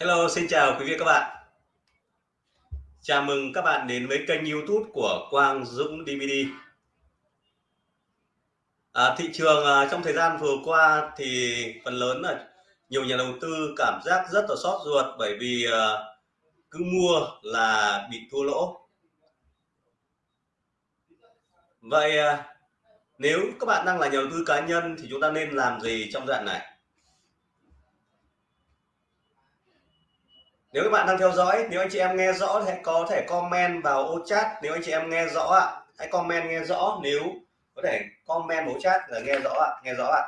Hello, xin chào quý vị các bạn. Chào mừng các bạn đến với kênh YouTube của Quang Dũng DVD. À, thị trường à, trong thời gian vừa qua thì phần lớn là nhiều nhà đầu tư cảm giác rất là sót ruột bởi vì à, cứ mua là bị thua lỗ. Vậy à, nếu các bạn đang là nhà đầu tư cá nhân thì chúng ta nên làm gì trong đoạn này? Nếu các bạn đang theo dõi, nếu anh chị em nghe rõ thì hãy có thể comment vào ô chat. Nếu anh chị em nghe rõ ạ, hãy comment nghe rõ. Nếu có thể comment vào ô chat là nghe rõ ạ, nghe rõ ạ.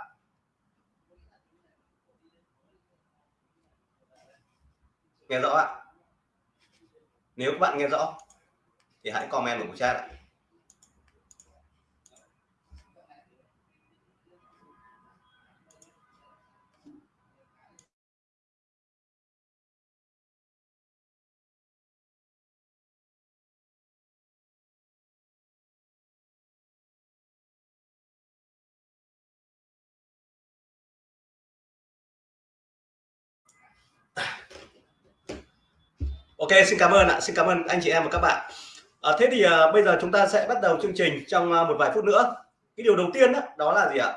Nghe rõ ạ. Nếu các bạn nghe rõ thì hãy comment vào ô chat ạ. Ok xin cảm ơn ạ. Xin cảm ơn anh chị em và các bạn. À, thế thì à, bây giờ chúng ta sẽ bắt đầu chương trình trong à, một vài phút nữa. Cái điều đầu tiên đó, đó là gì ạ?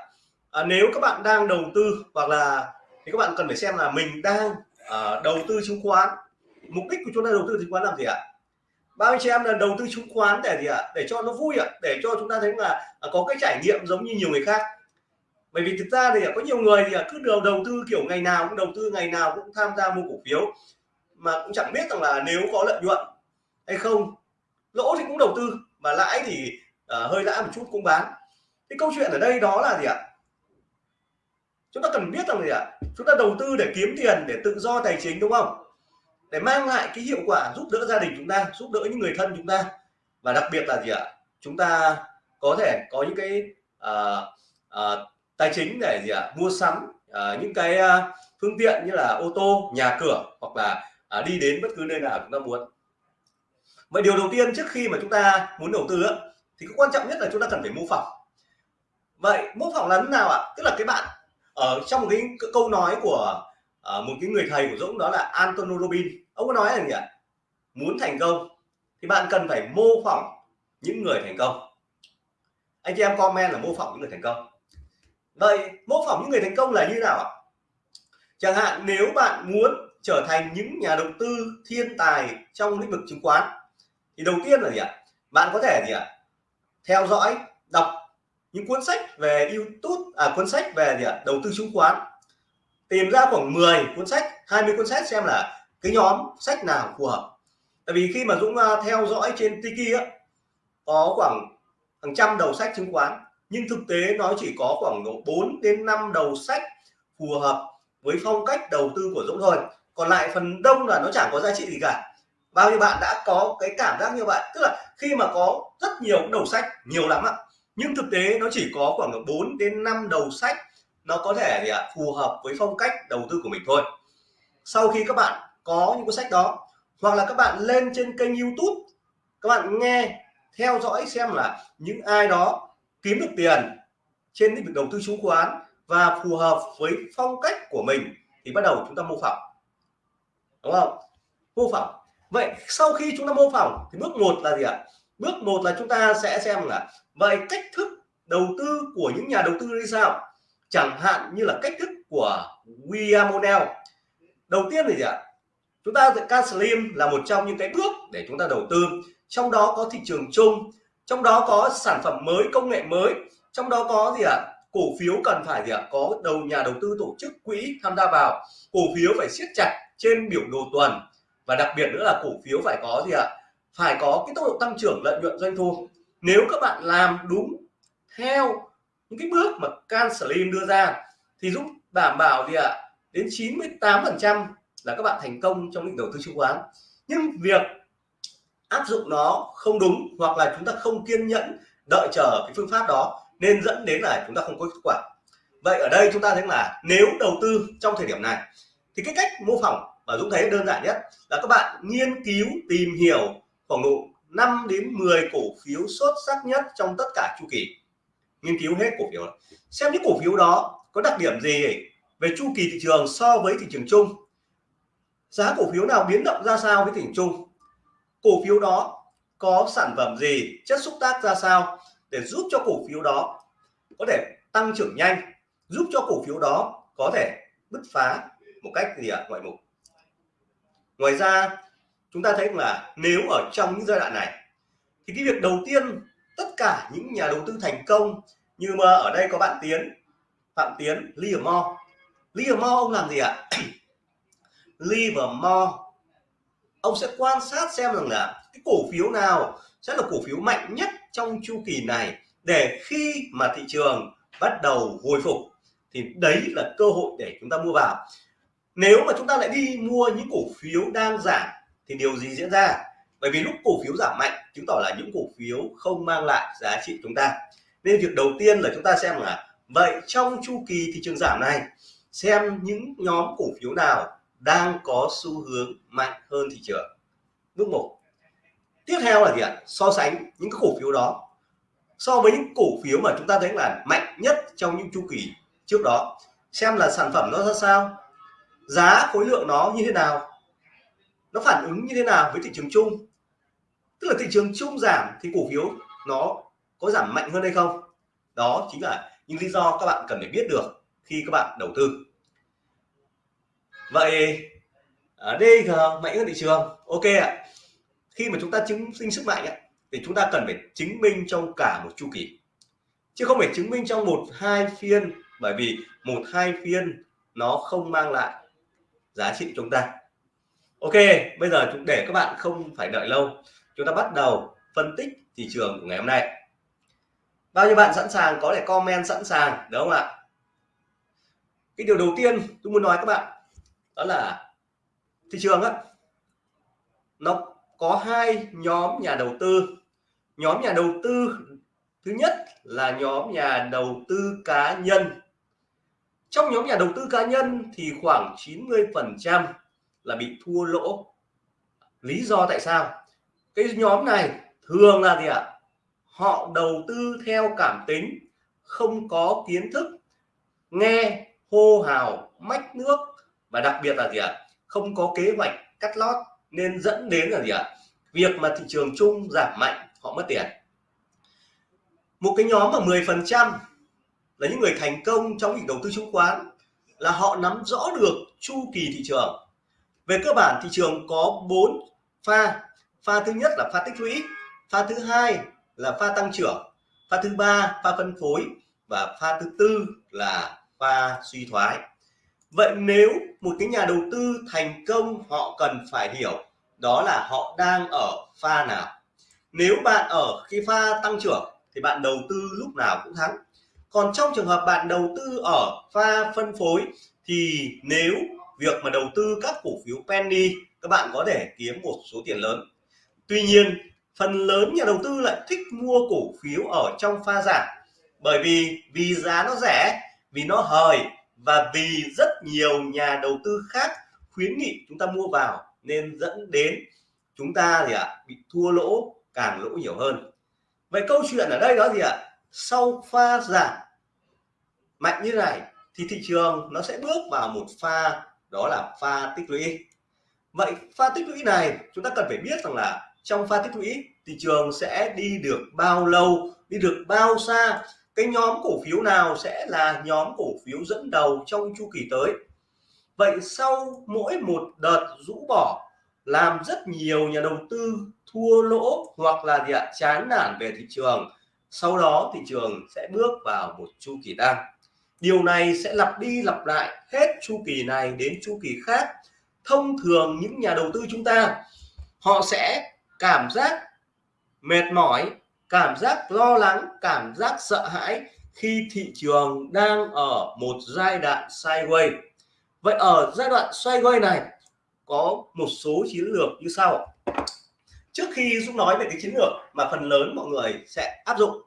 À, nếu các bạn đang đầu tư hoặc là thì các bạn cần phải xem là mình đang à, đầu tư chứng khoán. Mục đích của chúng ta đầu tư chứng khoán làm gì ạ? Bao anh chị em là đầu tư chứng khoán để gì ạ? Để cho nó vui ạ. Để cho chúng ta thấy là à, có cái trải nghiệm giống như nhiều người khác. Bởi vì thực ra thì có nhiều người thì cứ đầu đầu tư kiểu ngày nào cũng đầu tư ngày nào cũng tham gia mua cổ phiếu mà cũng chẳng biết rằng là nếu có lợi nhuận hay không lỗ thì cũng đầu tư mà lãi thì uh, hơi lãi một chút cũng bán. Cái câu chuyện ở đây đó là gì ạ? Chúng ta cần biết rằng gì ạ? Chúng ta đầu tư để kiếm tiền để tự do tài chính đúng không? Để mang lại cái hiệu quả giúp đỡ gia đình chúng ta giúp đỡ những người thân chúng ta. Và đặc biệt là gì ạ? Chúng ta có thể có những cái uh, uh, tài chính để gì ạ? Mua sắm uh, những cái uh, phương tiện như là ô tô nhà cửa hoặc là à, đi đến bất cứ nơi nào chúng ta muốn. Vậy điều đầu tiên trước khi mà chúng ta muốn đầu tư thì cái quan trọng nhất là chúng ta cần phải mô phỏng. Vậy mô phỏng là thế nào ạ? Tức là cái bạn ở trong một cái câu nói của à, một cái người thầy của Dũng đó là Antonio Robin ông có nói là gì ạ? Muốn thành công thì bạn cần phải mô phỏng những người thành công. Anh chị em comment là mô phỏng những người thành công. Vậy mô phỏng những người thành công là như nào ạ? Chẳng hạn nếu bạn muốn trở thành những nhà đầu tư thiên tài trong lĩnh vực chứng khoán. Thì đầu tiên là gì ạ? Bạn có thể gì ạ? Theo dõi, đọc những cuốn sách về YouTube à cuốn sách về gì ạ? Đầu tư chứng khoán. Tìm ra khoảng 10 cuốn sách 20 cuốn sách xem là cái nhóm sách nào phù hợp. Tại vì khi mà Dũng à, theo dõi trên Tiki á, có khoảng hàng trăm đầu sách chứng khoán, nhưng thực tế nó chỉ có khoảng độ 4 đến 5 đầu sách phù hợp với phong cách đầu tư của Dũng thôi còn lại phần đông là nó chẳng có giá trị gì cả. Bao nhiêu bạn đã có cái cảm giác như vậy? Tức là khi mà có rất nhiều đầu sách, nhiều lắm ạ. Nhưng thực tế nó chỉ có khoảng 4 đến 5 đầu sách nó có thể gì ạ, phù hợp với phong cách đầu tư của mình thôi. Sau khi các bạn có những cuốn sách đó, hoặc là các bạn lên trên kênh YouTube, các bạn nghe, theo dõi xem là những ai đó kiếm được tiền trên lĩnh vực đầu tư chứng khoán và phù hợp với phong cách của mình, thì bắt đầu chúng ta mô phỏng đúng không? Mô phỏng vậy sau khi chúng ta mô phỏng thì bước một là gì ạ? Bước một là chúng ta sẽ xem là vậy cách thức đầu tư của những nhà đầu tư như sao? Chẳng hạn như là cách thức của William O'Neill. Đầu tiên thì gì ạ? Chúng ta Caslim là một trong những cái bước để chúng ta đầu tư. Trong đó có thị trường chung, trong đó có sản phẩm mới, công nghệ mới, trong đó có gì ạ? Cổ phiếu cần phải gì ạ? Có đầu nhà đầu tư tổ chức quỹ tham gia vào. Cổ phiếu phải siết chặt trên biểu đồ tuần. Và đặc biệt nữa là cổ phiếu phải có gì ạ? Phải có cái tốc độ tăng trưởng lợi nhuận doanh thu. Nếu các bạn làm đúng theo những cái bước mà Can Slim đưa ra, thì giúp đảm bảo gì ạ? Đến 98 phần trăm là các bạn thành công trong lĩnh đầu tư chứng khoán. Nhưng việc áp dụng nó không đúng hoặc là chúng ta không kiên nhẫn đợi chờ cái phương pháp đó nên dẫn đến là chúng ta không có kết quả. Vậy ở đây chúng ta thấy là nếu đầu tư trong thời điểm này, thì cái cách mô phỏng và Dũng thấy đơn giản nhất là các bạn nghiên cứu, tìm hiểu khoảng độ 5 đến 10 cổ phiếu xuất sắc nhất trong tất cả chu kỳ. Nghiên cứu hết cổ phiếu. Xem những cổ phiếu đó có đặc điểm gì về chu kỳ thị trường so với thị trường chung. Giá cổ phiếu nào biến động ra sao với thị trường chung. Cổ phiếu đó có sản phẩm gì, chất xúc tác ra sao để giúp cho cổ phiếu đó có thể tăng trưởng nhanh, giúp cho cổ phiếu đó có thể bứt phá một cách gì ạ, ngoại mục. Ngoài ra, chúng ta thấy là nếu ở trong những giai đoạn này, thì cái việc đầu tiên tất cả những nhà đầu tư thành công như mà ở đây có bạn Tiến, Phạm Tiến Livermore Livermore ông làm gì ạ? Livermore ông sẽ quan sát xem rằng là cái cổ phiếu nào sẽ là cổ phiếu mạnh nhất trong chu kỳ này để khi mà thị trường bắt đầu hồi phục, thì đấy là cơ hội để chúng ta mua vào. Nếu mà chúng ta lại đi mua những cổ phiếu đang giảm, thì điều gì diễn ra? Bởi vì lúc cổ phiếu giảm mạnh, chứng tỏ là những cổ phiếu không mang lại giá trị chúng ta. Nên việc đầu tiên là chúng ta xem là, vậy trong chu kỳ thị trường giảm này, xem những nhóm cổ phiếu nào đang có xu hướng mạnh hơn thị trường. Bước một tiếp theo là gì ạ? So sánh những cái cổ phiếu đó so với những cổ phiếu mà chúng ta thấy là mạnh nhất trong những chu kỳ trước đó. Xem là sản phẩm nó ra sao, giá khối lượng nó như thế nào, nó phản ứng như thế nào với thị trường chung. Tức là thị trường chung giảm thì cổ phiếu nó có giảm mạnh hơn hay không? Đó chính là những lý do các bạn cần phải biết được khi các bạn đầu tư. Vậy à, ở DG à, mạnh hơn thị trường. Ok ạ khi mà chúng ta chứng sinh sức mạnh thì chúng ta cần phải chứng minh trong cả một chu kỳ. Chứ không phải chứng minh trong một, hai phiên, bởi vì một, hai phiên nó không mang lại giá trị chúng ta. Ok, bây giờ chúng để các bạn không phải đợi lâu, chúng ta bắt đầu phân tích thị trường của ngày hôm nay. Bao nhiêu bạn sẵn sàng, có thể comment sẵn sàng đúng không ạ? Cái điều đầu tiên tôi muốn nói các bạn, đó là thị trường á, nó có hai nhóm nhà đầu tư. Nhóm nhà đầu tư thứ nhất là nhóm nhà đầu tư cá nhân. Trong nhóm nhà đầu tư cá nhân thì khoảng 90 phần trăm là bị thua lỗ. Lý do tại sao? Cái nhóm này thường là gì ạ? Họ đầu tư theo cảm tính, không có kiến thức, nghe, hô hào, mách nước và đặc biệt là gì ạ? Không có kế hoạch cắt lót nên dẫn đến là gì ạ? Việc mà thị trường chung giảm mạnh, họ mất tiền. Một cái nhóm mà 10 phần trăm là những người thành công trong việc đầu tư chứng khoán là họ nắm rõ được chu kỳ thị trường. Về cơ bản, thị trường có bốn pha. Pha thứ nhất là pha tích lũy, pha thứ hai là pha tăng trưởng, pha thứ ba pha phân phối và pha thứ tư là pha suy thoái vậy nếu một cái nhà đầu tư thành công, họ cần phải hiểu đó là họ đang ở pha nào. Nếu bạn ở khi pha tăng trưởng thì bạn đầu tư lúc nào cũng thắng. Còn trong trường hợp bạn đầu tư ở pha phân phối thì nếu việc mà đầu tư các cổ phiếu penny, các bạn có thể kiếm một số tiền lớn. Tuy nhiên, phần lớn nhà đầu tư lại thích mua cổ phiếu ở trong pha giảm bởi vì vì giá nó rẻ, vì nó hời và vì rất nhiều nhà đầu tư khác khuyến nghị chúng ta mua vào nên dẫn đến chúng ta gì ạ à, bị thua lỗ càng lỗ nhiều hơn. Vậy câu chuyện ở đây đó gì ạ? À? sau pha giảm mạnh như này thì thị trường nó sẽ bước vào một pha đó là pha tích lũy. Vậy pha tích lũy này chúng ta cần phải biết rằng là trong pha tích lũy thị trường sẽ đi được bao lâu đi được bao xa? Cái nhóm cổ phiếu nào sẽ là nhóm cổ phiếu dẫn đầu trong chu kỳ tới? Vậy sau mỗi một đợt rũ bỏ, làm rất nhiều nhà đầu tư thua lỗ hoặc là gì ạ, chán nản về thị trường, sau đó thị trường sẽ bước vào một chu kỳ tăng. Điều này sẽ lặp đi lặp lại hết chu kỳ này đến chu kỳ khác. Thông thường những nhà đầu tư chúng ta, họ sẽ cảm giác mệt mỏi cảm giác lo lắng cảm giác sợ hãi khi thị trường đang ở một giai đoạn sideways. Vậy ở giai đoạn sideways này có một số chiến lược như sau. Trước khi Dũng nói về cái chiến lược mà phần lớn mọi người sẽ áp dụng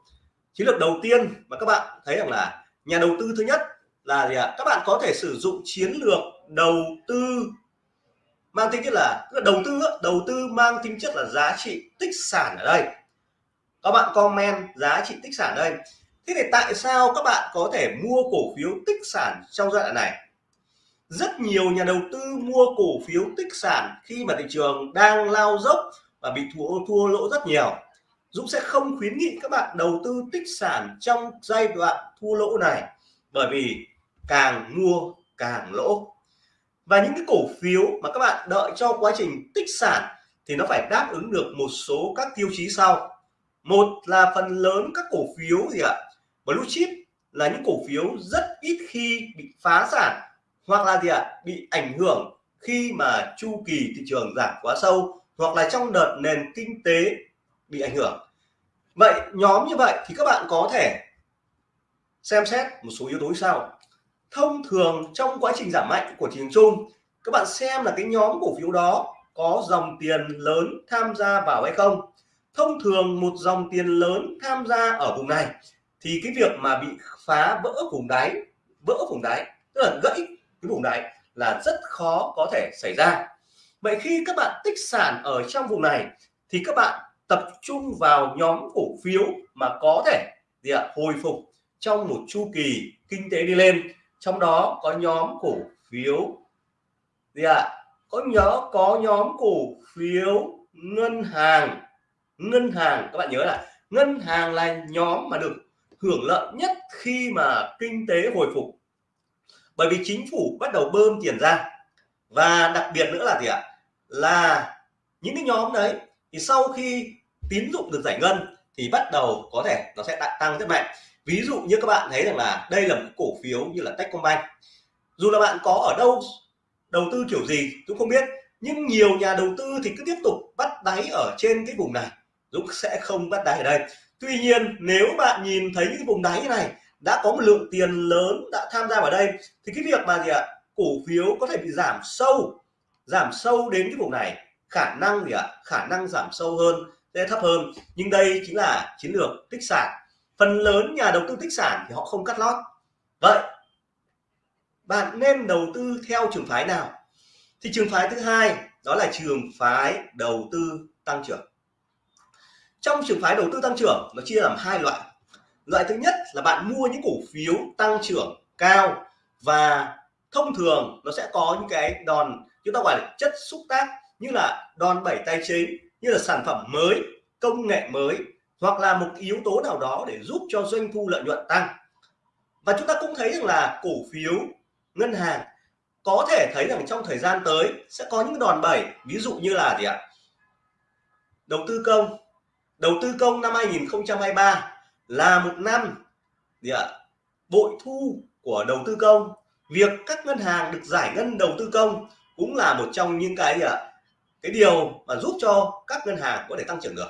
chiến lược đầu tiên mà các bạn thấy rằng là nhà đầu tư thứ nhất là gì ạ? Các bạn có thể sử dụng chiến lược đầu tư mang tính chất là, là đầu tư đầu tư mang tính chất là giá trị tích sản ở đây các bạn comment giá trị tích sản đây. Thế thì tại sao các bạn có thể mua cổ phiếu tích sản trong giai đoạn này? Rất nhiều nhà đầu tư mua cổ phiếu tích sản khi mà thị trường đang lao dốc và bị thua thua lỗ rất nhiều. Dũng sẽ không khuyến nghị các bạn đầu tư tích sản trong giai đoạn thua lỗ này bởi vì càng mua càng lỗ. Và những cái cổ phiếu mà các bạn đợi cho quá trình tích sản thì nó phải đáp ứng được một số các tiêu chí sau một là phần lớn các cổ phiếu gì ạ? Blue chip là những cổ phiếu rất ít khi bị phá sản hoặc là gì ạ? Bị ảnh hưởng khi mà chu kỳ thị trường giảm quá sâu hoặc là trong đợt nền kinh tế bị ảnh hưởng. Vậy nhóm như vậy thì các bạn có thể xem xét một số yếu tố sau. Thông thường trong quá trình giảm mạnh của thị trường chung, các bạn xem là cái nhóm cổ phiếu đó có dòng tiền lớn tham gia vào hay không? Thông thường một dòng tiền lớn tham gia ở vùng này, thì cái việc mà bị phá vỡ vùng đáy, vỡ vùng đáy, tức là gãy cái vùng đáy là rất khó có thể xảy ra. Vậy khi các bạn tích sản ở trong vùng này, thì các bạn tập trung vào nhóm cổ phiếu mà có thể gì ạ, hồi phục trong một chu kỳ kinh tế đi lên. Trong đó có nhóm cổ phiếu gì ạ, có nhớ có nhóm cổ phiếu ngân hàng ngân hàng, các bạn nhớ là ngân hàng là nhóm mà được hưởng lợi nhất khi mà kinh tế hồi phục. Bởi vì chính phủ bắt đầu bơm tiền ra. Và đặc biệt nữa là gì ạ? Là những cái nhóm đấy, thì sau khi tín dụng được giải ngân, thì bắt đầu có thể nó sẽ tăng rất mạnh. Ví dụ như các bạn thấy rằng là đây là một cổ phiếu như là Techcombank. Dù là bạn có ở đâu, đầu tư kiểu gì cũng không biết, nhưng nhiều nhà đầu tư thì cứ tiếp tục bắt đáy ở trên cái vùng này. Dũng sẽ không bắt đáy ở đây. Tuy nhiên, nếu bạn nhìn thấy những vùng đáy này, đã có một lượng tiền lớn đã tham gia vào đây, thì cái việc mà gì ạ? Cổ phiếu có thể bị giảm sâu giảm sâu đến cái vùng này. Khả năng gì ạ? Khả năng giảm sâu hơn sẽ thấp hơn. Nhưng đây chính là chiến lược tích sản. Phần lớn nhà đầu tư tích sản thì họ không cắt lót. Vậy, bạn nên đầu tư theo trường phái nào? Thì trường phái thứ hai, đó là trường phái đầu tư tăng trưởng trong trường phái đầu tư tăng trưởng, nó chia làm hai loại. Loại thứ nhất là bạn mua những cổ phiếu tăng trưởng cao và thông thường nó sẽ có những cái đòn, chúng ta gọi là chất xúc tác như là đòn bẩy tài chính, như là sản phẩm mới, công nghệ mới hoặc là một yếu tố nào đó để giúp cho doanh thu lợi nhuận tăng. Và chúng ta cũng thấy rằng là cổ phiếu, ngân hàng có thể thấy rằng trong thời gian tới sẽ có những đòn bẩy, ví dụ như là gì ạ? Đầu tư công đầu tư công năm 2023 là một năm gì ạ? Bội thu của đầu tư công. Việc các ngân hàng được giải ngân đầu tư công cũng là một trong những cái gì ạ? Cái điều mà giúp cho các ngân hàng có thể tăng trưởng được.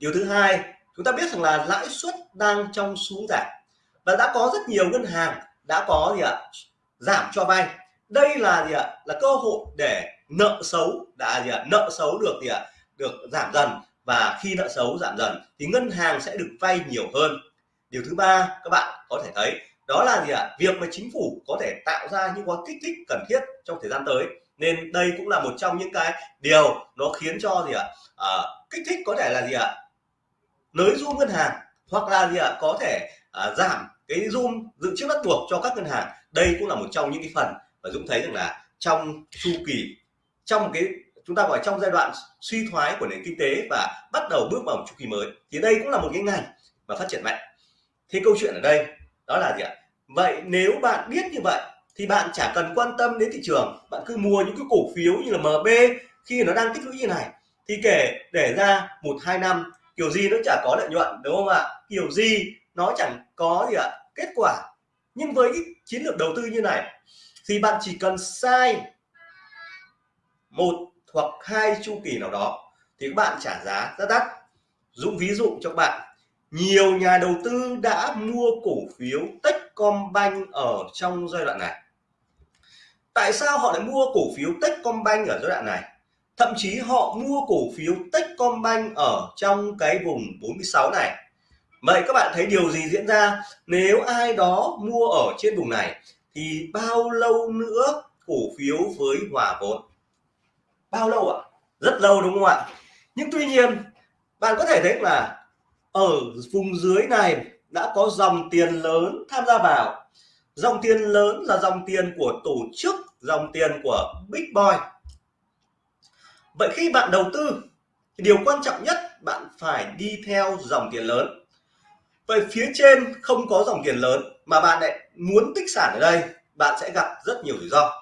Điều thứ hai, chúng ta biết rằng là lãi suất đang trong xuống giảm và đã có rất nhiều ngân hàng đã có gì ạ? Giảm cho vay. Đây là gì ạ? Là cơ hội để nợ xấu, đã gì ạ? Nợ xấu được gì ạ? Được giảm dần và khi nợ xấu giảm dần thì ngân hàng sẽ được vay nhiều hơn. Điều thứ ba các bạn có thể thấy đó là gì ạ? Việc mà chính phủ có thể tạo ra những gói kích thích cần thiết trong thời gian tới. Nên đây cũng là một trong những cái điều nó khiến cho gì ạ? À, kích thích có thể là gì ạ? Nới zoom ngân hàng hoặc là gì ạ? Có thể à, giảm cái zoom dự trữ bắt buộc cho các ngân hàng. Đây cũng là một trong những cái phần và Dũng thấy rằng là trong chu kỳ trong cái chúng ta gọi trong giai đoạn suy thoái của nền kinh tế và bắt đầu bước vào một chu kỳ mới. Thì đây cũng là một cái ngành mà phát triển mạnh. Thì câu chuyện ở đây, đó là gì ạ? Vậy nếu bạn biết như vậy, thì bạn chả cần quan tâm đến thị trường. Bạn cứ mua những cái cổ phiếu như là MB khi nó đang tích lũy như này. Thì kể, để ra một, hai năm, kiểu gì nó chả có lợi nhuận, đúng không ạ? Kiểu gì nó chẳng có gì ạ? Kết quả. Nhưng với cái chiến lược đầu tư như này, thì bạn chỉ cần sai một hoặc hai chu kỳ nào đó thì các bạn trả giá rất đắt. Dũng ví dụ cho các bạn, nhiều nhà đầu tư đã mua cổ phiếu Techcombank ở trong giai đoạn này. Tại sao họ lại mua cổ phiếu Techcombank ở giai đoạn này? Thậm chí họ mua cổ phiếu Techcombank ở trong cái vùng 46 này. Vậy các bạn thấy điều gì diễn ra? Nếu ai đó mua ở trên vùng này thì bao lâu nữa cổ phiếu với hòa vốn? Bao lâu ạ? Rất lâu đúng không ạ? Nhưng tuy nhiên, bạn có thể thấy là ở vùng dưới này đã có dòng tiền lớn tham gia vào. Dòng tiền lớn là dòng tiền của tổ chức, dòng tiền của big boy. Vậy khi bạn đầu tư, thì điều quan trọng nhất, bạn phải đi theo dòng tiền lớn. Vậy phía trên không có dòng tiền lớn mà bạn lại muốn tích sản ở đây, bạn sẽ gặp rất nhiều rủi ro.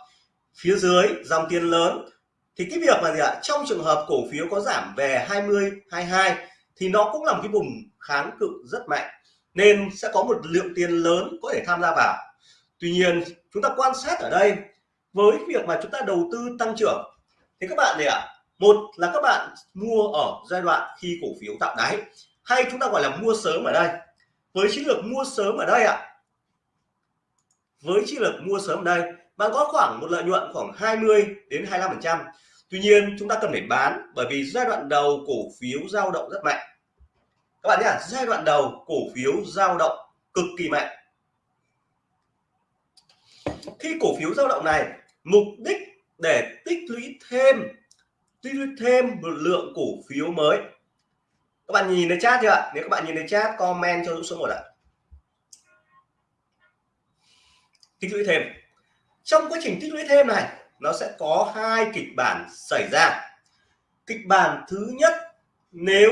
Phía dưới, dòng tiền lớn thì cái việc là gì ạ? Trong trường hợp cổ phiếu có giảm về 20 22 thì nó cũng là một cái vùng kháng cự rất mạnh. Nên sẽ có một lượng tiền lớn có thể tham gia vào. Tuy nhiên, chúng ta quan sát ở đây, với việc mà chúng ta đầu tư tăng trưởng, thì các bạn này ạ? Một là các bạn mua ở giai đoạn khi cổ phiếu tạo đáy, hay chúng ta gọi là mua sớm ở đây. Với chiến lược mua sớm ở đây ạ, với chiến lược mua sớm ở đây, bạn có khoảng một lợi nhuận khoảng 20 đến 25 phần trăm tuy nhiên, chúng ta cần phải bán bởi vì giai đoạn đầu cổ phiếu dao động rất mạnh. Các bạn nhé, giai đoạn đầu cổ phiếu dao động cực kỳ mạnh. Khi cổ phiếu dao động này, mục đích để tích lũy thêm, tích lũy thêm một lượng cổ phiếu mới. Các bạn nhìn thấy chat chưa nếu các bạn nhìn thấy chat, comment cho Dũng số một ạ. Tích lũy thêm. Trong quá trình tích lũy thêm này nó sẽ có hai kịch bản xảy ra. Kịch bản thứ nhất, nếu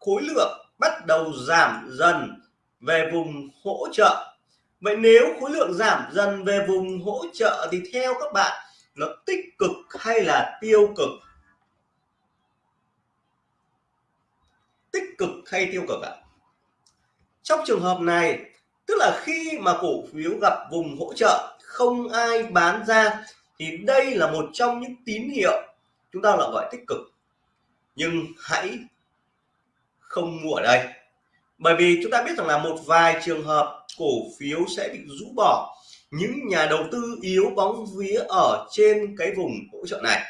khối lượng bắt đầu giảm dần về vùng hỗ trợ. Vậy nếu khối lượng giảm dần về vùng hỗ trợ thì theo các bạn, nó tích cực hay là tiêu cực? Tích cực hay tiêu cực ạ? Trong trường hợp này, tức là khi mà cổ phiếu gặp vùng hỗ trợ, không ai bán ra thì đây là một trong những tín hiệu chúng ta là gọi tích cực. Nhưng hãy không mua ở đây. Bởi vì chúng ta biết rằng là một vài trường hợp cổ phiếu sẽ bị rũ bỏ. Những nhà đầu tư yếu bóng vía ở trên cái vùng hỗ trợ này.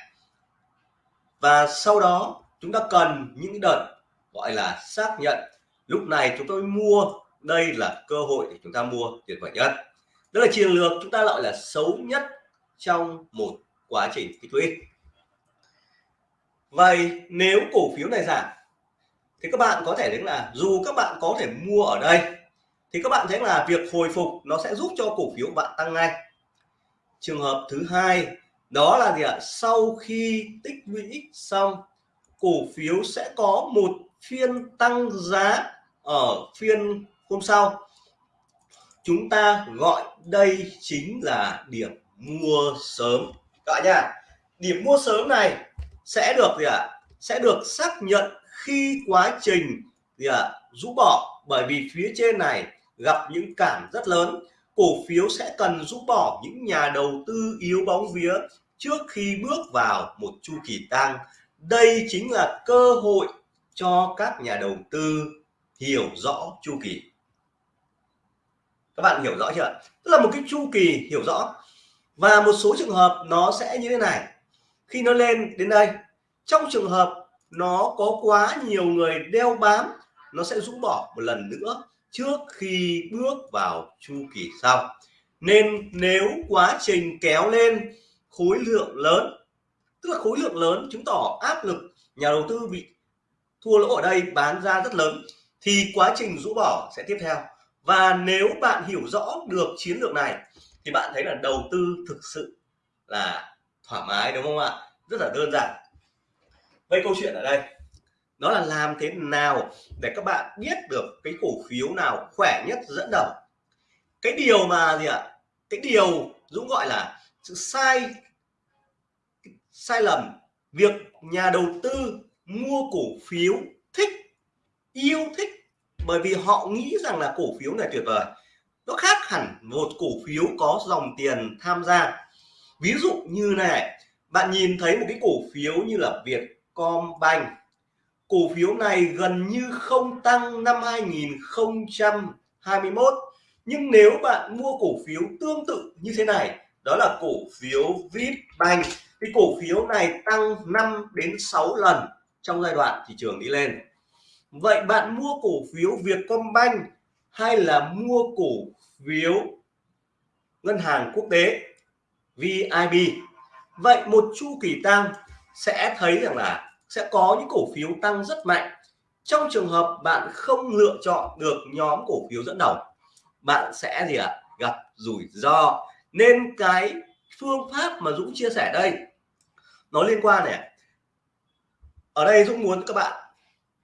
Và sau đó, chúng ta cần những đợt gọi là xác nhận. Lúc này chúng tôi mua, đây là cơ hội để chúng ta mua tuyệt vời nhất. Đó là chiến lược chúng ta gọi là xấu nhất trong một quá trình tích lũy vậy nếu cổ phiếu này giảm, thì các bạn có thể thấy là dù các bạn có thể mua ở đây, thì các bạn thấy là việc hồi phục nó sẽ giúp cho cổ phiếu bạn tăng ngay. Trường hợp thứ hai, đó là gì ạ? Sau khi tích lũy xong, cổ phiếu sẽ có một phiên tăng giá ở phiên hôm sau. Chúng ta gọi đây chính là điểm mua sớm. Các bạn nhá, điểm mua sớm này sẽ được gì ạ? À? sẽ được xác nhận khi quá trình gì ạ? À? rũ bỏ. Bởi vì phía trên này gặp những cản rất lớn. Cổ phiếu sẽ cần rũ bỏ những nhà đầu tư yếu bóng vía trước khi bước vào một chu kỳ tăng. Đây chính là cơ hội cho các nhà đầu tư hiểu rõ chu kỳ. Các bạn hiểu rõ chưa tức là một cái chu kỳ hiểu rõ và một số trường hợp nó sẽ như thế này. Khi nó lên đến đây, trong trường hợp nó có quá nhiều người đeo bám, nó sẽ rũ bỏ một lần nữa trước khi bước vào chu kỳ sau. Nên nếu quá trình kéo lên khối lượng lớn, tức là khối lượng lớn chứng tỏ áp lực nhà đầu tư bị thua lỗ ở đây bán ra rất lớn, thì quá trình rũ bỏ sẽ tiếp theo. Và nếu bạn hiểu rõ được chiến lược này thì bạn thấy là đầu tư thực sự là thoải mái, đúng không ạ? Rất là đơn giản. Vậy câu chuyện ở đây. Nó là làm thế nào để các bạn biết được cái cổ phiếu nào khỏe nhất dẫn đầu? Cái điều mà gì ạ? Cái điều Dũng gọi là sự sai sai lầm, việc nhà đầu tư mua cổ phiếu thích, yêu thích, bởi vì họ nghĩ rằng là cổ phiếu này tuyệt vời nó khác hẳn một cổ phiếu có dòng tiền tham gia. Ví dụ như này, bạn nhìn thấy một cái cổ phiếu như là Vietcombank. Cổ phiếu này gần như không tăng năm 2021 nhưng nếu bạn mua cổ phiếu tương tự như thế này, đó là cổ phiếu Vipbank thì cổ phiếu này tăng 5 đến 6 lần trong giai đoạn thị trường đi lên. Vậy bạn mua cổ phiếu Vietcombank hay là mua cổ phiếu ngân hàng quốc tế VIB vậy một chu kỳ tăng sẽ thấy rằng là sẽ có những cổ phiếu tăng rất mạnh. Trong trường hợp bạn không lựa chọn được nhóm cổ phiếu dẫn đầu, bạn sẽ gì ạ? Gặp rủi ro. Nên cái phương pháp mà Dũng chia sẻ đây, nó liên quan này ở đây Dũng muốn các bạn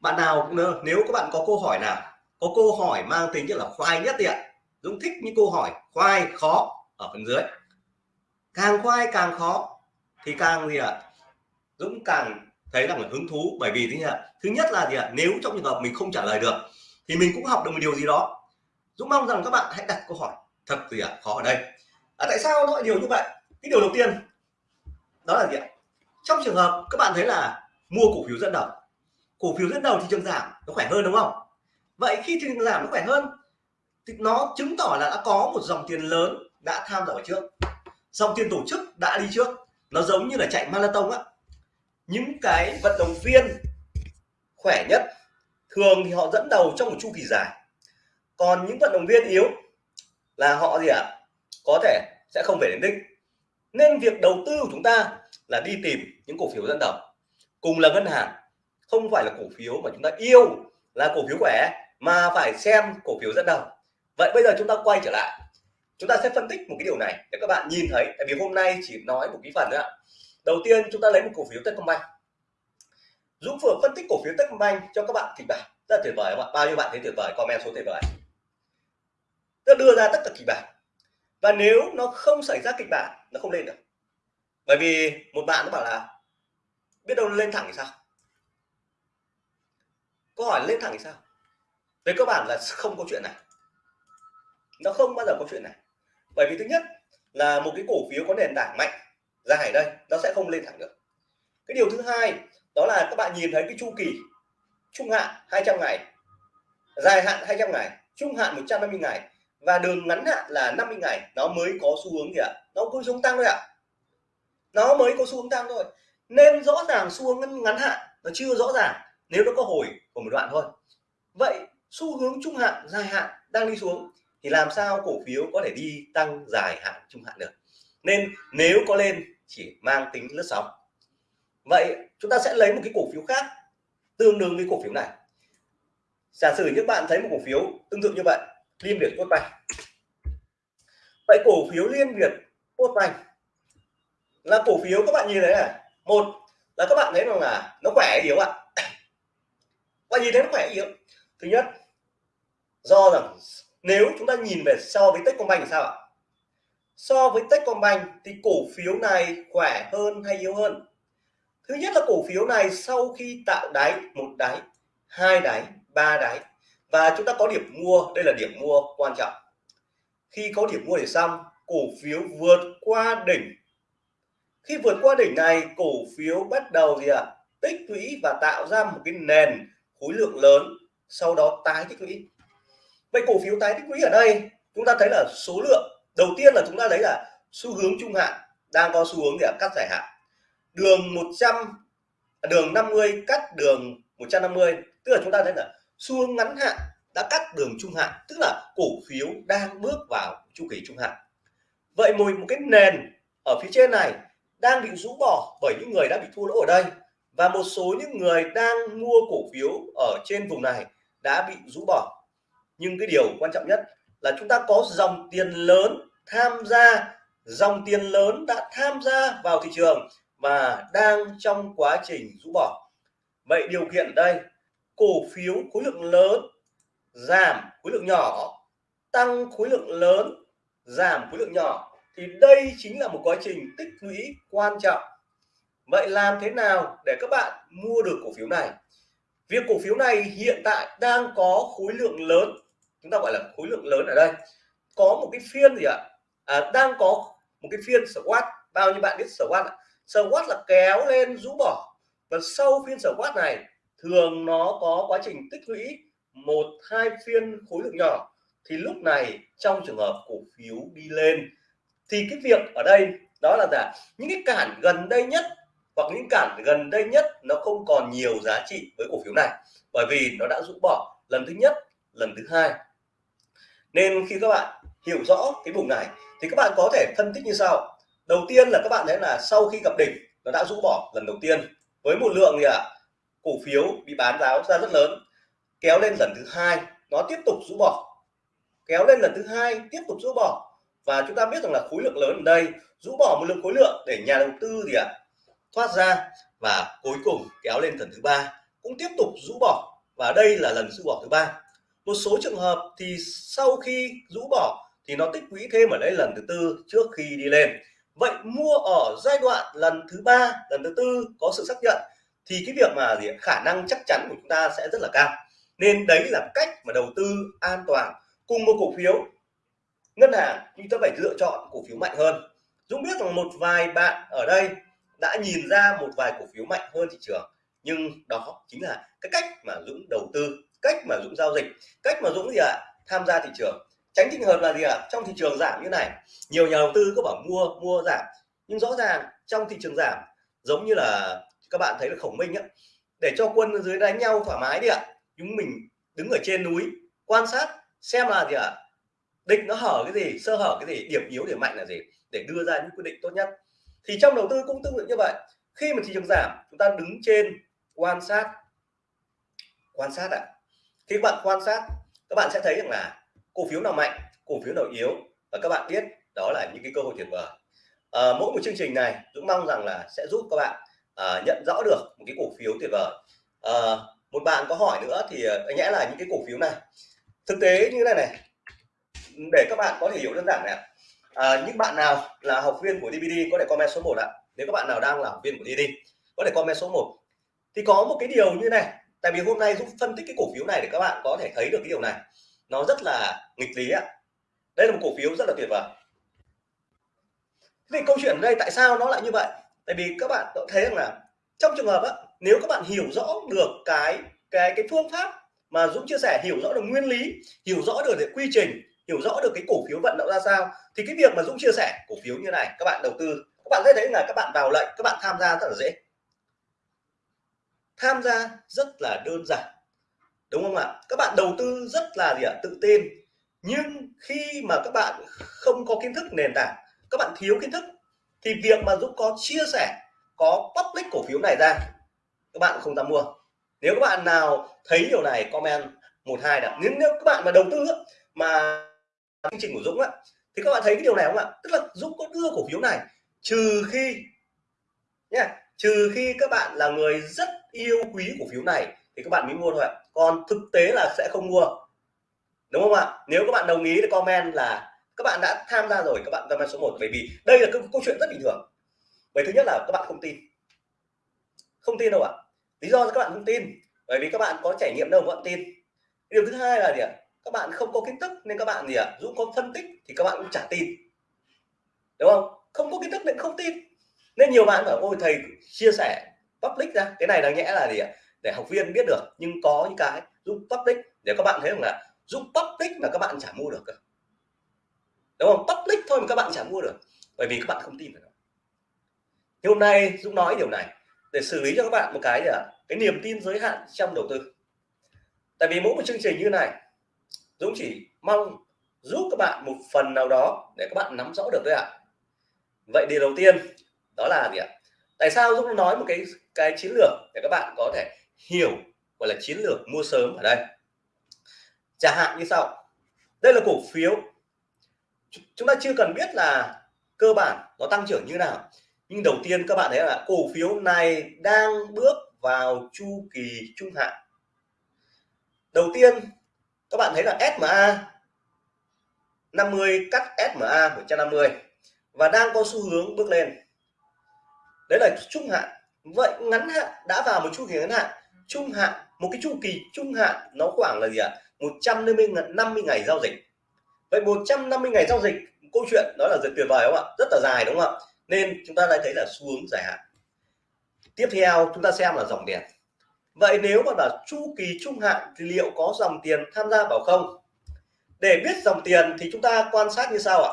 bạn nào nếu các bạn có câu hỏi nào, có câu hỏi mang tính chất là khoai nhất thì ạ Dũng thích những câu hỏi khoai khó ở phần dưới. Càng khoai càng khó thì càng gì ạ? Dũng càng thấy là hứng thú bởi vì thế nhỉ thứ nhất là gì ạ? Nếu trong trường hợp mình không trả lời được thì mình cũng học được một điều gì đó. Dũng mong rằng các bạn hãy đặt câu hỏi thật gì ạ? Khó ở đây. À, tại sao nó lại điều như vậy? Cái điều đầu tiên đó là gì ạ? Trong trường hợp các bạn thấy là mua cổ phiếu dẫn đầu cổ phiếu dẫn đầu thị trường giảm nó khỏe hơn đúng không? Vậy khi thị trường giảm nó khỏe hơn thì nó chứng tỏ là đã có một dòng tiền lớn đã tham gia trước. Dòng tiền tổ chức đã đi trước. Nó giống như là chạy marathon á. Những cái vận động viên khỏe nhất thường thì họ dẫn đầu trong một chu kỳ dài. Còn những vận động viên yếu là họ gì ạ? À? có thể sẽ không về đến đích. Nên việc đầu tư của chúng ta là đi tìm những cổ phiếu dẫn đầu. Cùng là ngân hàng, không phải là cổ phiếu mà chúng ta yêu là cổ phiếu khỏe mà phải xem cổ phiếu dẫn đầu vậy bây giờ chúng ta quay trở lại. Chúng ta sẽ phân tích một cái điều này để các bạn nhìn thấy. Tại vì hôm nay chỉ nói một cái phần nữa đầu tiên chúng ta lấy một cổ phiếu Techcombank. Dũng vừa phân tích cổ phiếu Techcombank cho các bạn kịch bản. Rất tuyệt vời các bạn bao nhiêu bạn thấy tuyệt vời? Comment số tuyệt vời. Ta đưa ra tất cả kịch bản. Và nếu nó không xảy ra kịch bản, nó không lên được. Bởi vì một bạn nó bảo là, biết đâu lên thẳng thì sao? Câu hỏi lên thẳng thì sao? Về cơ bản là không có chuyện này nó không bao giờ có chuyện này. Bởi vì thứ nhất là một cái cổ phiếu có nền tảng mạnh dài đây, nó sẽ không lên thẳng được. Cái điều thứ hai đó là các bạn nhìn thấy cái chu kỳ trung hạn 200 ngày, dài hạn 200 ngày, trung hạn 150 ngày và đường ngắn hạn là 50 ngày, nó mới có xu hướng gì ạ? Nó có xu hướng tăng thôi ạ. Nó mới có xu hướng tăng thôi. Nên rõ ràng xu hướng ngắn hạn nó chưa rõ ràng nếu nó có hồi của một đoạn thôi. Vậy xu hướng trung hạn, dài hạn đang đi xuống thì làm sao cổ phiếu có thể đi tăng dài hạn trung hạn được? Nên nếu có lên, chỉ mang tính lướt sóng. Vậy chúng ta sẽ lấy một cái cổ phiếu khác, tương đương với cổ phiếu này. Giả sử như bạn thấy một cổ phiếu tương tự như vậy, liên việt quốc banh vậy cổ phiếu liên việt quốc banh là cổ phiếu các bạn nhìn thấy này. Một là các bạn thấy rằng là nó khỏe yếu ạ? Và nhìn thấy nó khỏe yếu? Thứ nhất, do rằng nếu chúng ta nhìn về so với Techcombank thì sao ạ? So với Techcombank thì cổ phiếu này khỏe hơn hay yếu hơn? Thứ nhất là cổ phiếu này sau khi tạo đáy, một đáy, hai đáy, ba đáy, và chúng ta có điểm mua, đây là điểm mua quan trọng. Khi có điểm mua để xong, cổ phiếu vượt qua đỉnh. Khi vượt qua đỉnh này, cổ phiếu bắt đầu gì ạ? À? tích lũy và tạo ra một cái nền khối lượng lớn, sau đó tái tích lũy vậy cổ phiếu tái tích lũy ở đây, chúng ta thấy là số lượng, đầu tiên là chúng ta thấy là xu hướng trung hạn đang có xu hướng để cắt dài hạn. Đường 100 à, đường 50 cắt đường 150 tức là chúng ta thấy là xu hướng ngắn hạn đã cắt đường trung hạn, tức là cổ phiếu đang bước vào chu kỳ trung hạn. Vậy một một cái nền ở phía trên này đang bị rũ bỏ bởi những người đã bị thua lỗ ở đây và một số những người đang mua cổ phiếu ở trên vùng này đã bị rũ bỏ nhưng cái điều quan trọng nhất là chúng ta có dòng tiền lớn tham gia, dòng tiền lớn đã tham gia vào thị trường và đang trong quá trình rũ bỏ. Vậy điều kiện đây, cổ phiếu khối lượng lớn giảm khối lượng nhỏ, tăng khối lượng lớn giảm khối lượng nhỏ thì đây chính là một quá trình tích lũy quan trọng. Vậy làm thế nào để các bạn mua được cổ phiếu này? Việc cổ phiếu này hiện tại đang có khối lượng lớn chúng ta gọi là khối lượng lớn ở đây. Có một cái phiên gì ạ? À, đang có một cái phiên squat bao nhiêu bạn biết squat ạ? Squat là kéo lên rũ bỏ. Và sau phiên squat này thường nó có quá trình tích lũy một hai phiên khối lượng nhỏ. Thì lúc này trong trường hợp cổ phiếu đi lên thì cái việc ở đây đó là giả những cái cản gần đây nhất hoặc những cản gần đây nhất nó không còn nhiều giá trị với cổ phiếu này. Bởi vì nó đã rũ bỏ lần thứ nhất lần thứ hai nên khi các bạn hiểu rõ cái vùng này thì các bạn có thể phân tích như sau. Đầu tiên là các bạn thấy là sau khi gặp đỉnh nó đã rũ bỏ lần đầu tiên. Với một lượng gì ạ à, cổ phiếu bị bán giáo ra rất lớn kéo lên lần thứ hai nó tiếp tục rũ bỏ. Kéo lên lần thứ hai tiếp tục rũ bỏ. Và chúng ta biết rằng là khối lượng lớn ở đây rũ bỏ một lượng khối lượng để nhà đầu tư gì ạ thoát ra và cuối cùng kéo lên lần thứ ba cũng tiếp tục rũ bỏ. Và đây là lần rũ bỏ thứ ba một số trường hợp thì sau khi rũ bỏ thì nó tích lũy thêm ở đây lần thứ tư trước khi đi lên. Vậy mua ở giai đoạn lần thứ ba, lần thứ tư có sự xác nhận thì cái việc mà gì khả năng chắc chắn của chúng ta sẽ rất là cao. Nên đấy là cách mà đầu tư an toàn cùng một cổ phiếu. Ngân hàng chúng ta phải lựa chọn cổ phiếu mạnh hơn. Dũng biết rằng một vài bạn ở đây đã nhìn ra một vài cổ phiếu mạnh hơn thị trường, nhưng đó chính là cái cách mà Dũng đầu tư cách mà Dũng giao dịch cách mà Dũng gì ạ à, tham gia thị trường. Tránh trường hợp là gì ạ? À? trong thị trường giảm như này nhiều nhà đầu tư có bảo mua mua giảm. Nhưng rõ ràng trong thị trường giảm giống như là các bạn thấy là khổng minh á để cho quân dưới đánh nhau thoải mái đi ạ. Chúng mình đứng ở trên núi quan sát xem là gì ạ? Địch nó hở cái gì sơ hở cái gì điểm yếu điểm mạnh là gì để đưa ra những quyết định tốt nhất. Thì trong đầu tư cũng tương tự như vậy. Khi mà thị trường giảm chúng ta đứng trên quan sát quan sát ạ. à khi các bạn quan sát các bạn sẽ thấy rằng là cổ phiếu nào mạnh cổ phiếu nào yếu và các bạn biết đó là những cái cơ hội tuyệt vời à, mỗi một chương trình này Dũng mong rằng là sẽ giúp các bạn à, nhận rõ được một cái cổ phiếu tuyệt vời à, một bạn có hỏi nữa thì ờ, anh nhẽ là những cái cổ phiếu này. Thực tế như thế này này để các bạn có thể hiểu đơn giản này à, những bạn nào là học viên của DVD có thể comment số 1 ạ. Nếu các bạn nào đang là học viên của DVD có thể comment số 1 thì có một cái điều như này tại vì hôm nay giúp phân tích cái cổ phiếu này để các bạn có thể thấy được cái điều này. Nó rất là nghịch lý ạ. Đây là một cổ phiếu rất là tuyệt vời. Thì câu chuyện ở đây tại sao nó lại như vậy? Tại vì các bạn thấy rằng là trong trường hợp á, nếu các bạn hiểu rõ được cái cái cái phương pháp mà Dũng chia sẻ hiểu rõ được nguyên lý hiểu rõ được cái quy trình hiểu rõ được cái cổ phiếu vận động ra sao thì cái việc mà Dũng chia sẻ cổ phiếu như này các bạn đầu tư các bạn sẽ thấy là các bạn vào lệnh các bạn tham gia rất là dễ tham gia rất là đơn giản. Đúng không ạ? Các bạn đầu tư rất là gì ạ? Tự tin. Nhưng khi mà các bạn không có kiến thức nền tảng các bạn thiếu kiến thức thì việc mà Dũng có chia sẻ có public cổ phiếu này ra các bạn không dám mua. Nếu các bạn nào thấy điều này comment một hai đã. Nếu, nếu các bạn mà đầu tư mà chương trình của Dũng á thì các bạn thấy cái điều này không ạ? Tức là Dũng có đưa cổ phiếu này trừ khi nhé trừ khi các bạn là người rất yêu quý cổ phiếu này thì các bạn mới mua thôi ạ còn thực tế là sẽ không mua đúng không ạ nếu các bạn đồng ý thì comment là các bạn đã tham gia rồi các bạn comment số 1 bởi vì đây là câu chuyện rất bình thường bởi thứ nhất là các bạn không tin không tin đâu ạ lý do các bạn không tin bởi vì các bạn có trải nghiệm đâu các bạn tin điều thứ hai là gì ạ các bạn không có kiến thức nên các bạn gì ạ dũng có phân tích thì các bạn cũng chả tin đúng không không có kiến thức nên không tin nên nhiều bạn bảo, ôi, thầy chia sẻ public ra. Cái này đáng nhẽ là gì ạ? Để học viên biết được, nhưng có những cái giúp public. Để các bạn thấy rằng là giúp public mà các bạn chả mua được đúng không? Public thôi mà các bạn chả mua được, bởi vì các bạn không tin vào nó. Thì hôm nay dũng nói điều này để xử lý cho các bạn một cái gì ạ? Cái niềm tin giới hạn trong đầu tư. Tại vì mỗi một chương trình như này, Dũng chỉ mong giúp các bạn một phần nào đó để các bạn nắm rõ được thôi ạ. À. vậy điều đầu tiên đó là gì ạ? Tại sao Dũng nói một cái cái chiến lược để các bạn có thể hiểu, gọi là chiến lược mua sớm ở đây? Chẳng hạn như sau. Đây là cổ phiếu. Chúng ta chưa cần biết là cơ bản nó tăng trưởng như nào. Nhưng đầu tiên các bạn thấy là cổ phiếu này đang bước vào chu kỳ trung hạn. Đầu tiên, các bạn thấy là SMA 50 cắt SMA 150 và đang có xu hướng bước lên đấy là trung hạn. Vậy ngắn hạn, đã vào một chu kỳ ngắn hạn. Trung hạn, một cái chu kỳ trung hạn, nó khoảng là gì ạ? À? 150 50 ngày giao dịch. Vậy 150 ngày giao dịch, câu chuyện đó là rất tuyệt vời không ạ? Rất là dài đúng không ạ? Nên chúng ta đã thấy là xu hướng dài hạn. Tiếp theo, chúng ta xem là dòng tiền. Vậy nếu mà là chu kỳ trung hạn thì liệu có dòng tiền tham gia vào không? Để biết dòng tiền thì chúng ta quan sát như sau ạ.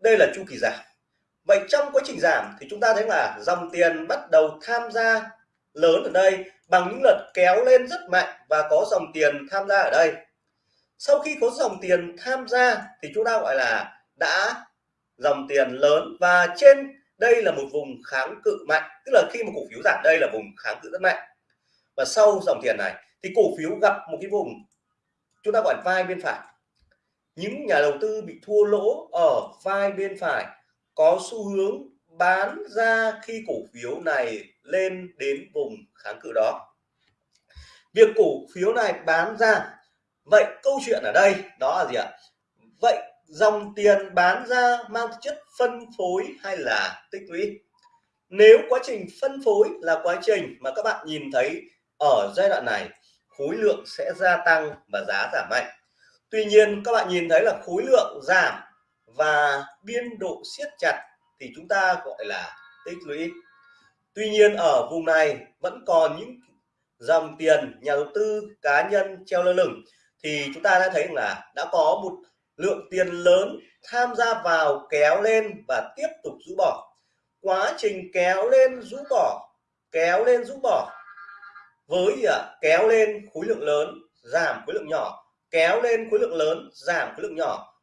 Đây là chu kỳ giảm vậy trong quá trình giảm thì chúng ta thấy là dòng tiền bắt đầu tham gia lớn ở đây bằng những lần kéo lên rất mạnh và có dòng tiền tham gia ở đây. Sau khi có dòng tiền tham gia thì chúng ta gọi là đã dòng tiền lớn và trên đây là một vùng kháng cự mạnh, tức là khi mà cổ phiếu giảm đây là vùng kháng cự rất mạnh. Và sau dòng tiền này thì cổ phiếu gặp một cái vùng chúng ta gọi vai bên phải. Những nhà đầu tư bị thua lỗ ở vai bên phải có xu hướng bán ra khi cổ phiếu này lên đến vùng kháng cự đó. Việc cổ phiếu này bán ra, vậy câu chuyện ở đây đó là gì ạ? Vậy dòng tiền bán ra mang chất phân phối hay là tích lũy? Nếu quá trình phân phối là quá trình mà các bạn nhìn thấy ở giai đoạn này, khối lượng sẽ gia tăng và giá giảm mạnh. Tuy nhiên, các bạn nhìn thấy là khối lượng giảm và biên độ siết chặt thì chúng ta gọi là tích lũy. Tuy nhiên ở vùng này vẫn còn những dòng tiền nhà đầu tư cá nhân treo lơ lửng thì chúng ta đã thấy là đã có một lượng tiền lớn tham gia vào kéo lên và tiếp tục rũ bỏ. Quá trình kéo lên rũ bỏ kéo lên rũ bỏ với à, kéo lên khối lượng lớn giảm khối lượng nhỏ kéo lên khối lượng lớn giảm khối lượng nhỏ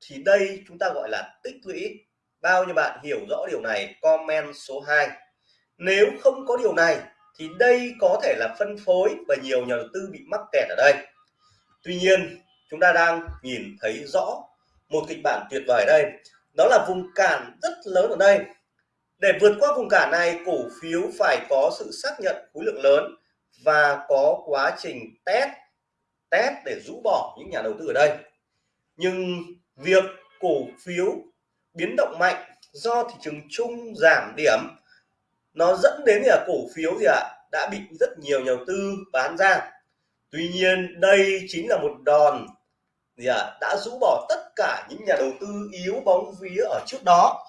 thì đây chúng ta gọi là tích lũy. Bao nhiêu bạn hiểu rõ điều này, comment số 2 nếu không có điều này, thì đây có thể là phân phối và nhiều nhà đầu tư bị mắc kẹt ở đây. Tuy nhiên, chúng ta đang nhìn thấy rõ một kịch bản tuyệt vời đây. Đó là vùng cản rất lớn ở đây. Để vượt qua vùng cản này, cổ phiếu phải có sự xác nhận khối lượng lớn và có quá trình test test để rũ bỏ những nhà đầu tư ở đây. Nhưng việc cổ phiếu biến động mạnh do thị trường chung giảm điểm nó dẫn đến là cổ phiếu gì ạ à, đã bị rất nhiều nhà đầu tư bán ra. Tuy nhiên đây chính là một đòn gì ạ à, đã rũ bỏ tất cả những nhà đầu tư yếu bóng vía ở trước đó.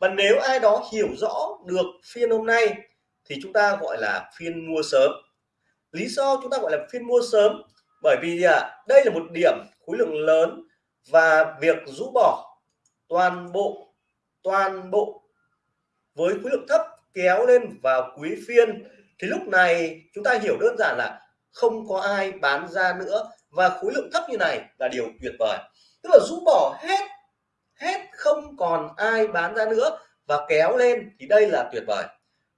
Và nếu ai đó hiểu rõ được phiên hôm nay thì chúng ta gọi là phiên mua sớm. Lý do chúng ta gọi là phiên mua sớm bởi vì gì à, đây là một điểm khối lượng lớn và việc rũ bỏ toàn bộ toàn bộ với khối lượng thấp kéo lên vào quý phiên, thì lúc này chúng ta hiểu đơn giản là không có ai bán ra nữa. Và khối lượng thấp như này là điều tuyệt vời. Tức là rũ bỏ hết hết không còn ai bán ra nữa và kéo lên thì đây là tuyệt vời.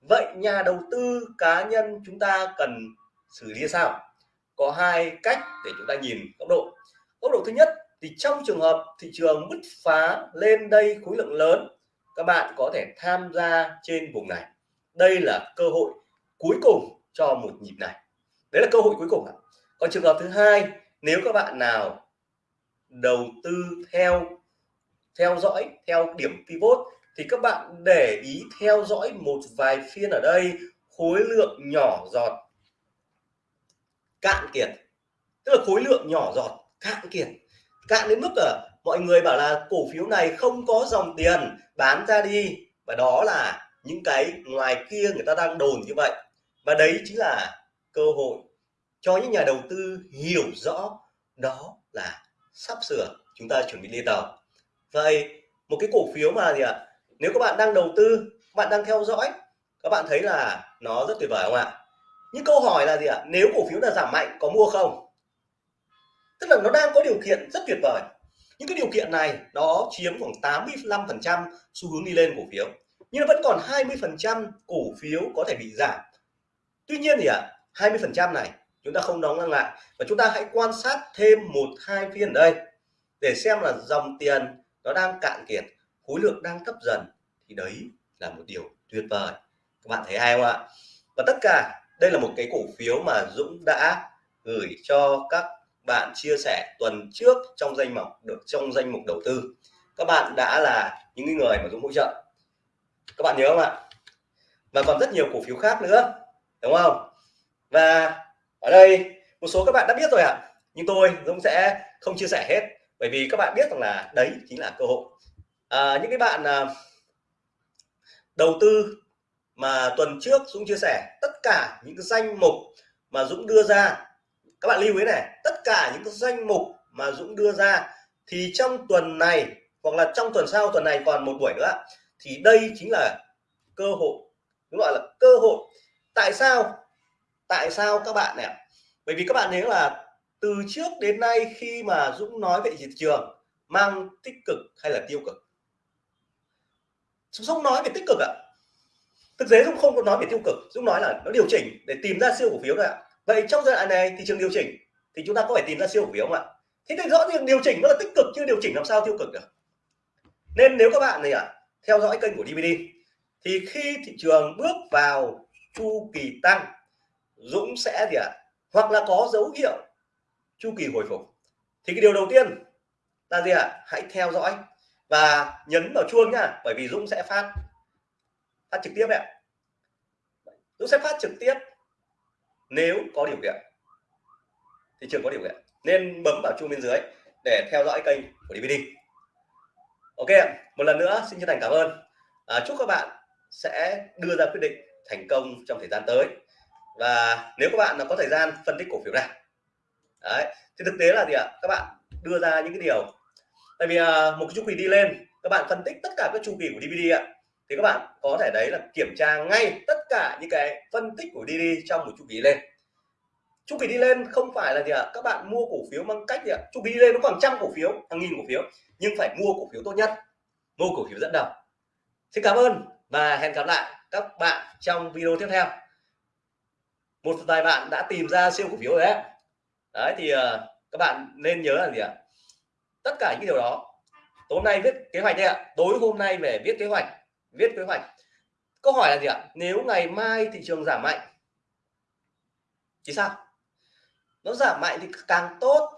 Vậy nhà đầu tư cá nhân chúng ta cần xử lý sao? Có hai cách để chúng ta nhìn góc độ. Góc độ thứ nhất thì trong trường hợp thị trường bứt phá lên đây khối lượng lớn, các bạn có thể tham gia trên vùng này. Đây là cơ hội cuối cùng cho một nhịp này. Đấy là cơ hội cuối cùng còn trường hợp thứ hai, nếu các bạn nào đầu tư theo theo dõi, theo điểm pivot, thì các bạn để ý theo dõi một vài phiên ở đây, khối lượng nhỏ giọt cạn kiệt. Tức là khối lượng nhỏ giọt cạn kiệt cạn đến mức là mọi người bảo là cổ phiếu này không có dòng tiền bán ra đi. Và đó là những cái ngoài kia người ta đang đồn như vậy. Và đấy chính là cơ hội cho những nhà đầu tư hiểu rõ đó là sắp sửa chúng ta chuẩn bị đi tàu. Vậy một cái cổ phiếu mà gì ạ? Nếu các bạn đang đầu tư bạn đang theo dõi, các bạn thấy là nó rất tuyệt vời không ạ? Những câu hỏi là gì ạ? Nếu cổ phiếu là giảm mạnh có mua không? Tức là nó đang có điều kiện rất tuyệt vời. Những cái điều kiện này nó chiếm khoảng 85 phần trăm xu hướng đi lên cổ phiếu, nhưng nó vẫn còn 20 phần trăm cổ phiếu có thể bị giảm. Tuy nhiên thì ạ 20 phần trăm này chúng ta không đóng ngang lại và chúng ta hãy quan sát thêm một, hai phiên ở đây để xem là dòng tiền nó đang cạn kiệt, khối lượng đang thấp dần thì đấy là một điều tuyệt vời. Các bạn thấy hay không ạ? Và tất cả, đây là một cái cổ phiếu mà Dũng đã gửi cho các bạn chia sẻ tuần trước trong danh mục được trong danh mục đầu tư. Các bạn đã là những người mà Dũng hỗ trợ. Các bạn nhớ không ạ? Và còn rất nhiều cổ phiếu khác nữa đúng không? Và ở đây một số các bạn đã biết rồi ạ. Nhưng tôi Dũng sẽ không chia sẻ hết bởi vì các bạn biết rằng là đấy chính là cơ hội. À, những cái bạn à, đầu tư mà tuần trước Dũng chia sẻ tất cả những cái danh mục mà Dũng đưa ra các bạn lưu ý này, tất cả những cái danh mục mà Dũng đưa ra thì trong tuần này, hoặc là trong tuần sau, tuần này còn một buổi nữa, thì đây chính là cơ hội đúng gọi là cơ hội. Tại sao? Tại sao các bạn này bởi vì các bạn thấy là từ trước đến nay khi mà Dũng nói về thị trường, mang tích cực hay là tiêu cực? Dũng nói về tích cực ạ. Thực tế Dũng không có nói về tiêu cực. Dũng nói là nó điều chỉnh để tìm ra siêu cổ phiếu thôi ạ vậy trong giai đoạn này thị trường điều chỉnh thì chúng ta có phải tìm ra siêu cổ phiếu không ạ thế thì rõ ràng điều chỉnh nó là tích cực chứ điều chỉnh làm sao tiêu cực được nên nếu các bạn này à theo dõi kênh của DVD thì khi thị trường bước vào chu kỳ tăng, Dũng sẽ gì ạ à? hoặc là có dấu hiệu chu kỳ hồi phục thì cái điều đầu tiên là gì ạ à? hãy theo dõi và nhấn vào chuông nha bởi vì Dũng sẽ phát phát trực tiếp ạ Dũng sẽ phát trực tiếp nếu có điều kiện thị trường có điều kiện nên bấm vào chuông bên dưới để theo dõi kênh của DVD ok một lần nữa xin chân thành cảm ơn. À, chúc các bạn sẽ đưa ra quyết định thành công trong thời gian tới. Và nếu các bạn có thời gian phân tích cổ phiếu này đấy thì thực tế là gì ạ? Các bạn đưa ra những cái điều. Tại vì à, một cái chu kỳ đi lên các bạn phân tích tất cả các chu kỳ của DVD ạ thì các bạn có thể đấy là kiểm tra ngay tất cả những cái phân tích của DD trong một chu kỳ lên. Chu kỳ đi lên không phải là gì ạ? Các bạn mua cổ phiếu bằng cách gì ạ? Chu kỳ đi lên nó khoảng trăm cổ phiếu, hàng nghìn cổ phiếu, nhưng phải mua cổ phiếu tốt nhất, mua cổ phiếu dẫn đầu. Xin cảm ơn và hẹn gặp lại các bạn trong video tiếp theo. Một vài bạn đã tìm ra siêu cổ phiếu rồi đấy. Đấy, thì ờ, các bạn nên nhớ là gì ạ? Tất cả những điều đó, tối hôm nay viết kế hoạch đây ạ. Tối hôm nay về viết kế hoạch viết kế hoạch. Câu hỏi là gì ạ? Nếu ngày mai thị trường giảm mạnh thì sao? Nó giảm mạnh thì càng tốt.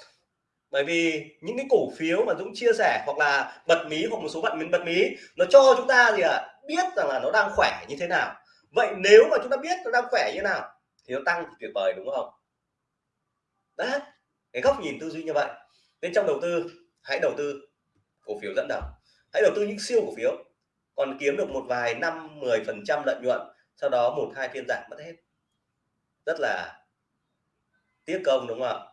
Bởi vì những cái cổ phiếu mà Dũng chia sẻ hoặc là bật mí hoặc một số bạn mình bật mí nó cho chúng ta gì ạ? À, biết rằng là nó đang khỏe như thế nào. Vậy nếu mà chúng ta biết nó đang khỏe như thế nào thì nó tăng thì tuyệt vời đúng không? Đấy cái góc nhìn tư duy như vậy. Nên trong đầu tư hãy đầu tư cổ phiếu dẫn đầu. Hãy đầu tư những siêu cổ phiếu còn kiếm được một vài năm 10 phần trăm lợi nhuận, sau đó một hai phiên giảm mất hết. Rất là tiếc công, đúng không ạ?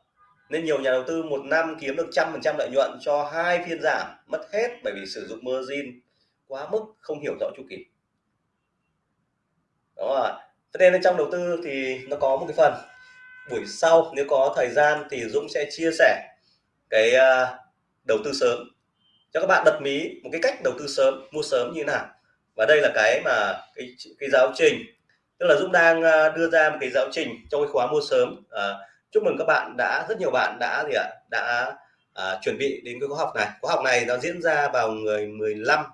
Nên nhiều nhà đầu tư một năm kiếm được trăm phần trăm lợi nhuận cho hai phiên giảm mất hết bởi vì sử dụng margin quá mức, không hiểu rõ chu kỳ. Đó ạ. Thế nên trong đầu tư thì nó có một cái phần. Buổi sau nếu có thời gian thì Dũng sẽ chia sẻ cái à, đầu tư sớm cho các bạn đặt mí một cái cách đầu tư sớm mua sớm như thế nào. Và đây là cái mà cái cái giáo trình. Tức là Dũng đang à, đưa ra một cái giáo trình trong cái khóa mua sớm. À, chúc mừng các bạn đã rất nhiều bạn đã gì ạ đã à, chuẩn bị đến cái khóa học này. Khóa học này nó diễn ra vào ngày 15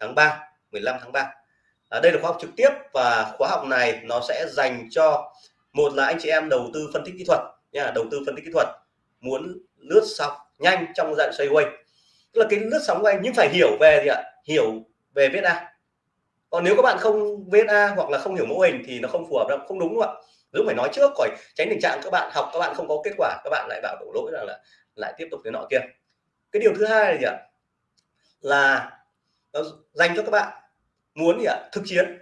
tháng 3 15 tháng 3 à, đây là khóa học trực tiếp và khóa học này nó sẽ dành cho một là anh chị em đầu tư phân tích kỹ thuật nha đầu tư phân tích kỹ thuật muốn lướt sóng nhanh trong dạng xoay quanh tức là cái lướt sóng quanh nhưng phải hiểu về gì ạ? Hiểu về viết a. Còn nếu các bạn không viết a hoặc là không hiểu mô hình thì nó không phù hợp đâu, không đúng không ạ. Dũng phải nói trước khỏi tránh tình trạng các bạn học, các bạn không có kết quả, các bạn lại bảo đổ lỗi rằng là lại tiếp tục cái nọ kia. Cái điều thứ hai là gì ạ? Là nó dành cho các bạn muốn gì ạ? Thực chiến.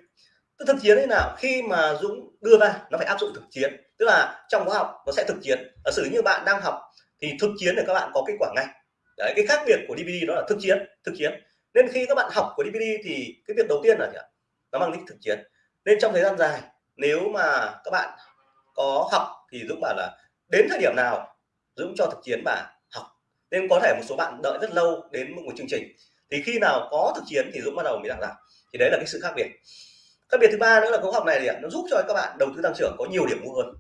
Tức thực chiến thế nào? Khi mà Dũng đưa ra, nó phải áp dụng thực chiến. Tức là trong khóa học nó sẽ thực chiến. Giả sử như bạn đang học thì thực chiến để các bạn có kết quả ngay đấy cái khác biệt của DVD đó là thực chiến thực chiến. Nên khi các bạn học của DVD thì cái việc đầu tiên là gì ạ? Nó mang tính thực chiến. Nên trong thời gian dài nếu mà các bạn có học thì Dũng bảo là đến thời điểm nào Dũng cho thực chiến và học. Nên có thể một số bạn đợi rất lâu đến một chương trình. Thì khi nào có thực chiến thì Dũng bắt đầu mới làm. Thì đấy là cái sự khác biệt. Khác biệt thứ ba nữa là khóa học này thì nó giúp cho các bạn đầu tư tăng trưởng có nhiều điểm mua hơn.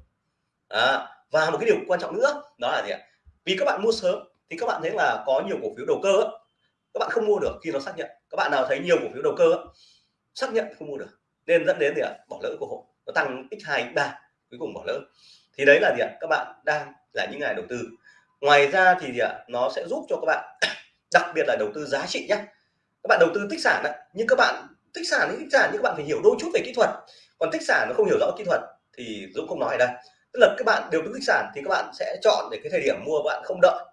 À, và một cái điều quan trọng nữa đó là gì ạ? Vì các bạn mua sớm thì các bạn thấy là có nhiều cổ phiếu đầu cơ các bạn không mua được khi nó xác nhận. Các bạn nào thấy nhiều cổ phiếu đầu cơ xác nhận không mua được. Nên dẫn đến gì ạ? Bỏ lỡ cơ hội. Nó tăng x 2 3 cuối cùng bỏ lỡ. Thì đấy là gì ạ? Các bạn đang là những ngày đầu tư. Ngoài ra thì gì ạ? Nó sẽ giúp cho các bạn đặc biệt là đầu tư giá trị nhé các bạn đầu tư tích sản ấy, nhưng các bạn tích sản thì tích sản nhưng các bạn phải hiểu đôi chút về kỹ thuật. Còn tích sản nó không hiểu rõ kỹ thuật thì Dũng không nói ở đây. Tức là các bạn đều tư tích sản thì các bạn sẽ chọn để cái thời điểm mua bạn không đợi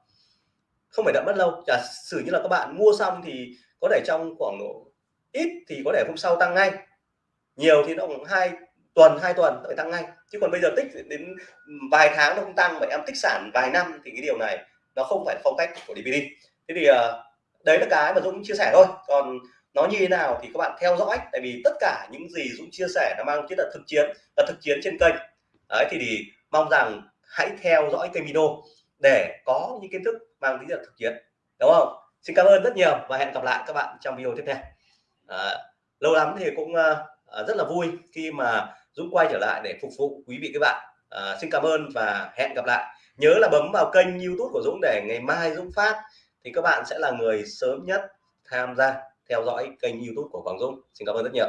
không phải đợi mất lâu. Giả sử như là các bạn mua xong thì có thể trong khoảng độ ít thì có thể hôm sau tăng ngay. Nhiều thì nó cũng hai tuần hai tuần phải tăng ngay. Chứ còn bây giờ tích đến vài tháng nó không tăng vậy em tích sản vài năm thì cái điều này nó không phải phong cách của DVD thế thì ờ, đấy là cái mà Dũng chia sẻ thôi. Còn nó như thế nào thì các bạn theo dõi. Tại vì tất cả những gì Dũng chia sẻ nó mang tính là thực chiến là thực chiến trên kênh. Đấy thì, thì mong rằng hãy theo dõi kênh video để có những kiến thức mang lý là thực chiến đúng không? Xin cảm ơn rất nhiều và hẹn gặp lại các bạn trong video tiếp theo. À, lâu lắm thì cũng à, à, rất là vui khi mà Dũng quay trở lại để phục vụ quý vị các bạn. À, xin cảm ơn và hẹn gặp lại. Nhớ là bấm vào kênh youtube của Dũng để ngày mai Dũng phát thì các bạn sẽ là người sớm nhất tham gia theo dõi kênh youtube của Quảng Dũng. Xin cảm ơn rất nhiều.